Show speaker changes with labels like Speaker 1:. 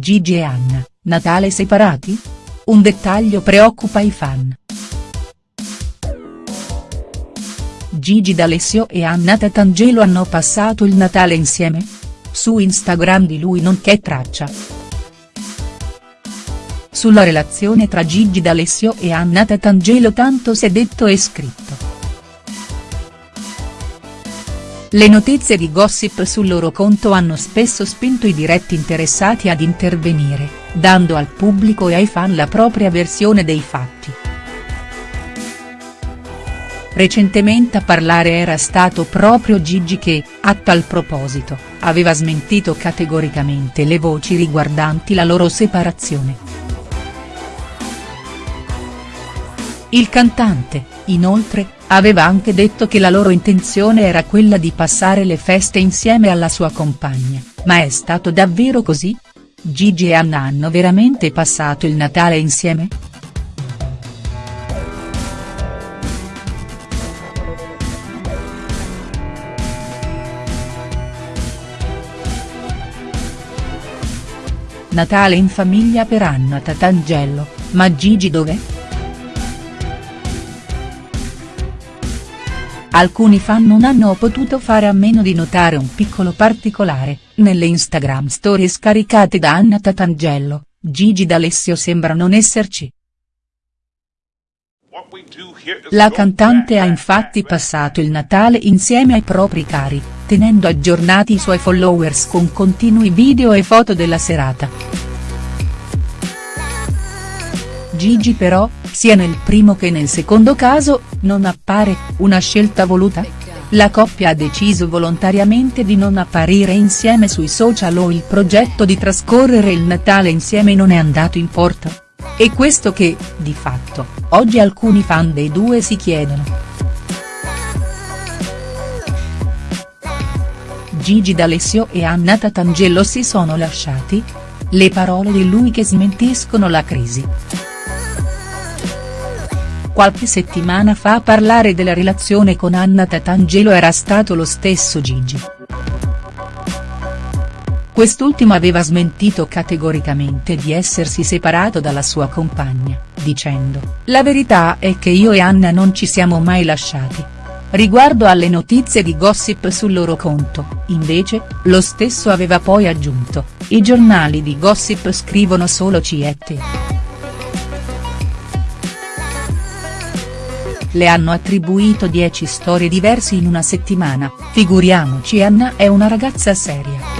Speaker 1: Gigi e Anna, Natale separati? Un dettaglio preoccupa i fan. Gigi D'Alessio e Anna Tatangelo hanno passato il Natale insieme? Su Instagram di lui non c'è traccia. Sulla relazione tra Gigi D'Alessio e Anna Tatangelo tanto si è detto e scritto. Le notizie di gossip sul loro conto hanno spesso spinto i diretti interessati ad intervenire, dando al pubblico e ai fan la propria versione dei fatti. Recentemente a parlare era stato proprio Gigi che, a tal proposito, aveva smentito categoricamente le voci riguardanti la loro separazione. Il cantante, inoltre, aveva anche detto che la loro intenzione era quella di passare le feste insieme alla sua compagna, ma è stato davvero così? Gigi e Anna hanno veramente passato il Natale insieme?. Natale in famiglia per Anna Tatangelo, ma Gigi dov'è?. Alcuni fan non hanno potuto fare a meno di notare un piccolo particolare, nelle Instagram stories caricate da Anna Tatangelo, Gigi D'Alessio sembra non esserci. La cantante ha infatti passato il Natale insieme ai propri cari, tenendo aggiornati i suoi followers con continui video e foto della serata. Gigi però, sia nel primo che nel secondo caso, non appare, una scelta voluta? La coppia ha deciso volontariamente di non apparire insieme sui social o il progetto di trascorrere il Natale insieme non è andato in porto? È questo che, di fatto, oggi alcuni fan dei due si chiedono. Gigi D'Alessio e Anna Tatangelo si sono lasciati? Le parole di lui che smentiscono la crisi. Qualche settimana fa a parlare della relazione con Anna Tatangelo era stato lo stesso Gigi. Quest'ultimo aveva smentito categoricamente di essersi separato dalla sua compagna, dicendo, la verità è che io e Anna non ci siamo mai lasciati. Riguardo alle notizie di gossip sul loro conto, invece, lo stesso aveva poi aggiunto, i giornali di gossip scrivono solo ci le hanno attribuito 10 storie diverse in una settimana, figuriamoci Anna è una ragazza seria.